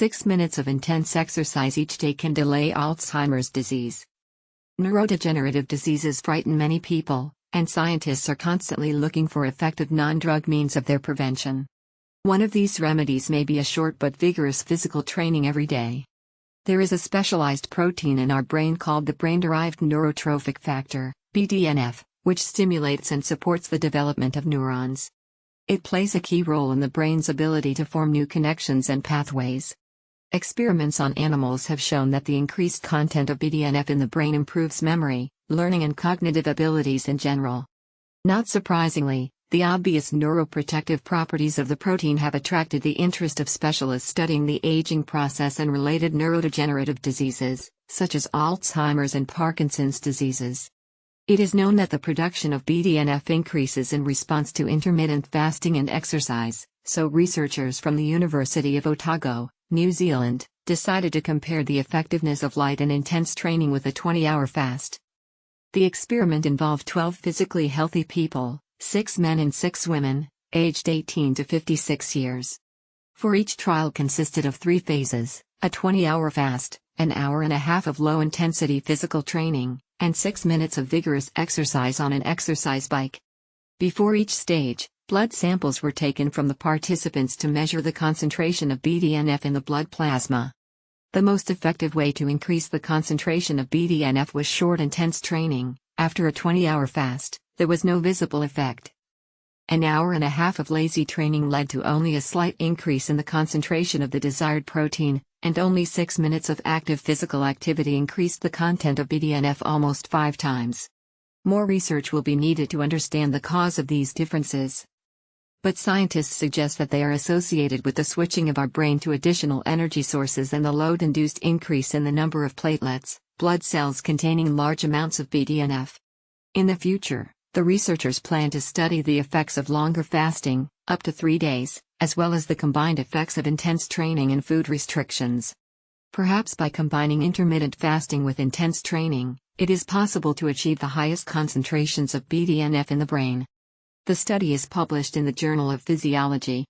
6 minutes of intense exercise each day can delay Alzheimer's disease. Neurodegenerative diseases frighten many people, and scientists are constantly looking for effective non drug means of their prevention. One of these remedies may be a short but vigorous physical training every day. There is a specialized protein in our brain called the brain derived neurotrophic factor, BDNF, which stimulates and supports the development of neurons. It plays a key role in the brain's ability to form new connections and pathways. Experiments on animals have shown that the increased content of BDNF in the brain improves memory, learning, and cognitive abilities in general. Not surprisingly, the obvious neuroprotective properties of the protein have attracted the interest of specialists studying the aging process and related neurodegenerative diseases, such as Alzheimer's and Parkinson's diseases. It is known that the production of BDNF increases in response to intermittent fasting and exercise, so researchers from the University of Otago, New Zealand, decided to compare the effectiveness of light and intense training with a 20 hour fast. The experiment involved 12 physically healthy people, six men and six women, aged 18 to 56 years. For each trial consisted of three phases a 20 hour fast, an hour and a half of low intensity physical training, and six minutes of vigorous exercise on an exercise bike. Before each stage, blood samples were taken from the participants to measure the concentration of BDNF in the blood plasma. The most effective way to increase the concentration of BDNF was short intense training, after a 20 hour fast there was no visible effect. An hour and a half of lazy training led to only a slight increase in the concentration of the desired protein, and only 6 minutes of active physical activity increased the content of BDNF almost 5 times. More research will be needed to understand the cause of these differences. But scientists suggest that they are associated with the switching of our brain to additional energy sources and the load induced increase in the number of platelets, blood cells containing large amounts of BDNF. In the future, the researchers plan to study the effects of longer fasting, up to three days, as well as the combined effects of intense training and food restrictions. Perhaps by combining intermittent fasting with intense training, it is possible to achieve the highest concentrations of BDNF in the brain. The study is published in the Journal of Physiology,